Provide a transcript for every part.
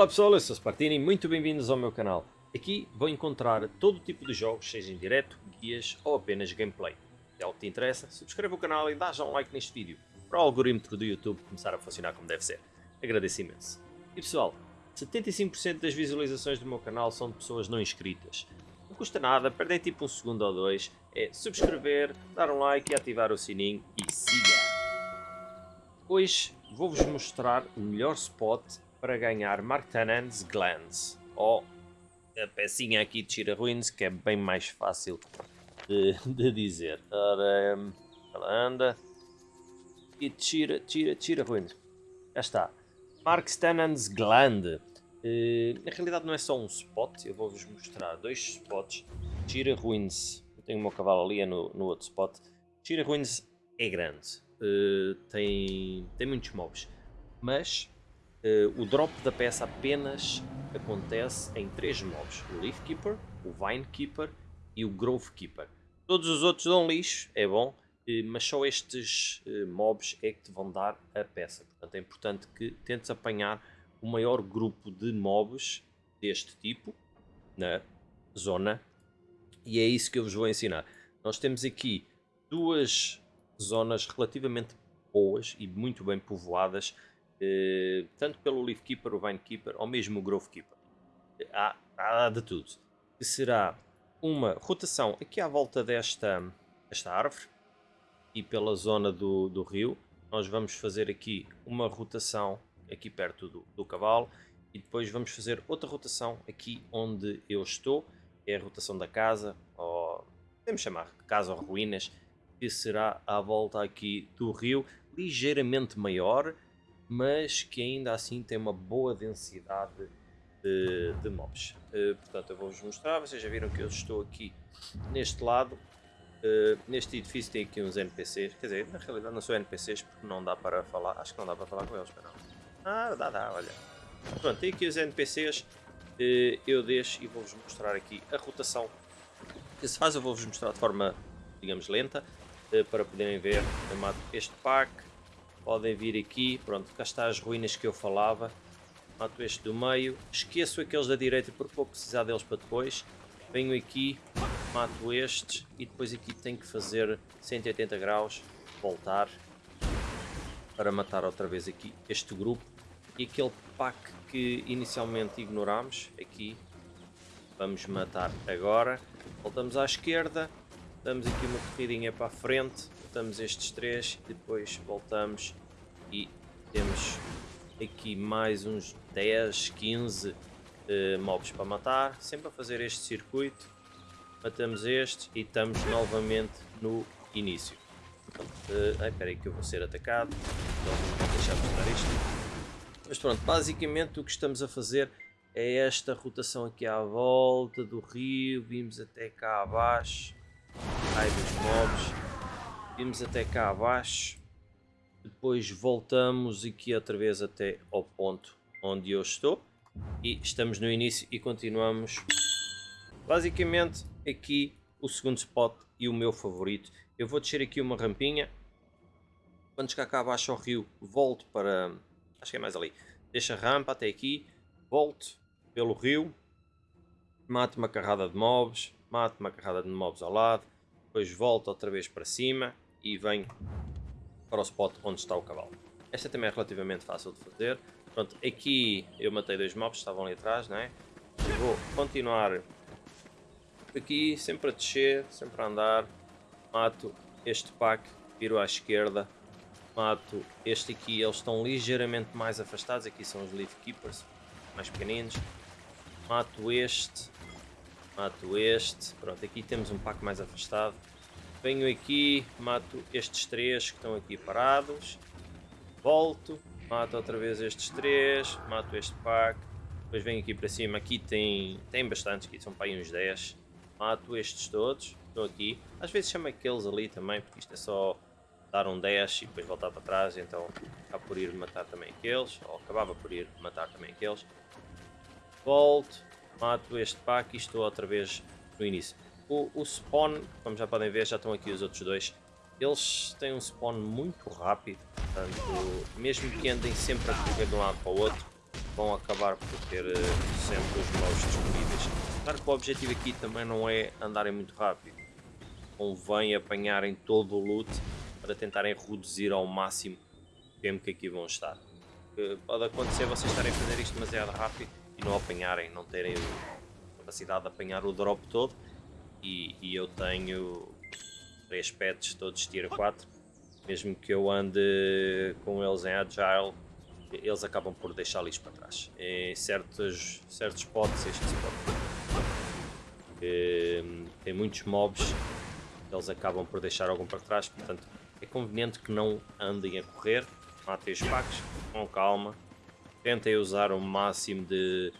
Olá pessoal, eu sou Spartini, muito bem-vindos ao meu canal. Aqui vou encontrar todo tipo de jogos, seja em direto, guias ou apenas gameplay. Se algo te interessa, subscreve o canal e dá já um like neste vídeo, para o algoritmo do YouTube começar a funcionar como deve ser. Agradeço imenso. E pessoal, 75% das visualizações do meu canal são de pessoas não inscritas. Não custa nada, perdem tipo um segundo ou dois, é subscrever, dar um like e ativar o sininho e siga! Hoje vou-vos mostrar o melhor spot para ganhar Marktanen's Glance, ou a pecinha aqui de Shira Ruins, que é bem mais fácil de, de dizer. Ora, hum, ela anda. E tira, tira, tira Ruins. Já está. Markstanen's Gland. Uh, na realidade não é só um spot, eu vou-vos mostrar dois spots. Shira Ruins, eu tenho o meu cavalo ali, é no, no outro spot. Shira Ruins é grande, uh, tem, tem muitos mobs, mas o drop da peça apenas acontece em três mobs: o Leaf Keeper, o Vine Keeper e o Grove Keeper. Todos os outros dão lixo, é bom, uh, mas só estes mobs é que te vão dar a peça. Portanto, é importante que tentes apanhar o maior grupo de mobs deste tipo na zona e é isso que eu vos vou ensinar. Nós temos aqui duas zonas relativamente boas e muito bem povoadas, eh, tanto pelo Leaf Keeper, o Vine Keeper ou mesmo o Grove Keeper. Há, há de tudo. Que será uma rotação aqui à volta desta esta árvore e pela zona do, do rio. Nós vamos fazer aqui uma rotação aqui perto do, do cavalo e depois vamos fazer outra rotação aqui onde eu estou. É a rotação da casa, ou podemos chamar casa ou ruínas, que será à volta aqui do rio, ligeiramente maior, mas que ainda assim tem uma boa densidade de, de mobs. Uh, portanto, eu vou-vos mostrar, vocês já viram que eu estou aqui neste lado, uh, neste edifício tem aqui uns NPCs, quer dizer, na realidade não são NPCs porque não dá para falar, acho que não dá para falar com eles, mas não. Ah, dá, dá, olha. Pronto, tem aqui os NPCs, uh, eh, eu deixo e vou-vos mostrar aqui a rotação que se faz, eu vou-vos mostrar de forma, digamos, lenta, para poderem ver. Eu este pack. Podem vir aqui. Pronto, cá está as ruínas que eu falava. Mato este do meio. Esqueço aqueles da direita porque vou precisar deles para depois. Venho aqui, mato estes e depois aqui tenho que fazer 180 graus, voltar para matar outra vez aqui este grupo. E aquele pack que inicialmente ignorámos, aqui, vamos matar agora. Voltamos à esquerda, damos aqui uma corridinha para a frente, botamos estes três e depois voltamos e temos aqui mais uns 10, 15 uh, mobs para matar, sempre a fazer este circuito, matamos este e estamos novamente no início. Pronto, uh, ai, espera aí que eu vou ser atacado, então vou deixar de mostrar isto. Mas pronto, basicamente o que estamos a fazer é esta rotação aqui à volta do rio, vimos até cá abaixo, Ai dos mobs. Vimos até cá abaixo. Depois voltamos aqui outra vez até ao ponto onde eu estou. E estamos no início e continuamos. Basicamente aqui o segundo spot e o meu favorito. Eu vou descer aqui uma rampinha. Quando chegar cá abaixo ao rio, volto para... Acho que é mais ali. Deixo a rampa até aqui. Volto pelo rio. Mato uma carrada de mobs. Mato uma carrada de mobs ao lado depois volto outra vez para cima e venho para o spot onde está o cavalo. Esta também é relativamente fácil de fazer. Pronto, aqui eu matei dois mobs, estavam ali atrás, não é? vou continuar aqui, sempre a descer, sempre a andar. Mato este pack, viro à esquerda. Mato este aqui, eles estão ligeiramente mais afastados. Aqui são os Leaf Keepers, mais pequeninos. Mato este, mato este, pronto, aqui temos um pack mais afastado. Venho aqui, mato estes três que estão aqui parados, volto, mato outra vez estes três, mato este pack, depois venho aqui para cima, aqui tem, tem bastantes, aqui são para aí uns 10, mato estes todos, estão aqui, às vezes chamo aqueles ali também, porque isto é só dar um 10 e depois voltar para trás, então acaba por ir matar também aqueles, ou acabava por ir matar também aqueles. Volto, mato este pack e estou outra vez no início. O, o spawn, como já podem ver, já estão aqui os outros dois. Eles têm um spawn muito rápido, portanto, mesmo que andem sempre a correr de um lado para o outro, vão acabar por ter uh, sempre os mobs disponíveis. Claro que o objetivo aqui também não é andarem muito rápido. Convém apanharem todo o loot para tentarem reduzir ao máximo o tempo que aqui vão estar. Uh, pode acontecer vocês estarem a fazer isto demasiado rápido e não apanharem, não terem capacidade de apanhar o drop todo. E, e eu tenho três pets todos tier 4 mesmo que eu ande com eles em agile eles acabam por deixar lixo para trás. Em certos, certos spots este spot hum, tem muitos mobs eles acabam por deixar algum para trás. Portanto é conveniente que não andem a correr. Matem os packs com calma. Tentem usar o máximo de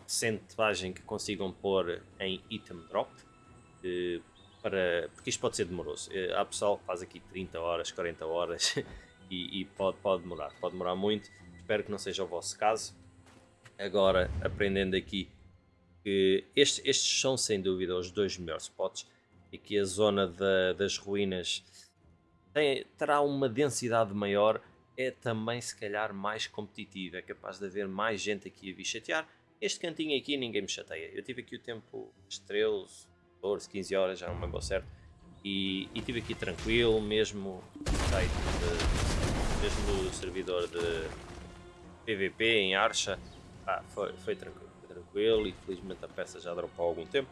percentagem que consigam pôr em item drop para, porque isto pode ser demoroso. Eh, há pessoal que faz aqui 30 horas, 40 horas e, e, pode, pode demorar, pode demorar muito. Espero que não seja o vosso caso. Agora, aprendendo aqui que estes, estes são sem dúvida os dois melhores spots e que a zona da, das ruínas tem, terá uma densidade maior, é também se calhar mais competitiva, é capaz de haver mais gente aqui a vir chatear. Este cantinho aqui ninguém me chateia. Eu tive aqui o tempo estrelas, 14, 15 horas, já não me lembro certo. E, e estive aqui tranquilo, mesmo site de, mesmo no servidor de PVP em Archa, ah, foi, foi tranquilo, tranquilo e felizmente a peça já dropou há algum tempo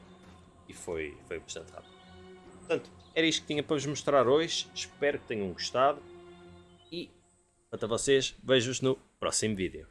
e foi, foi bastante rápido. Portanto, era isto que tinha para vos mostrar hoje, espero que tenham gostado e quanto a vocês, vejo-vos no próximo vídeo.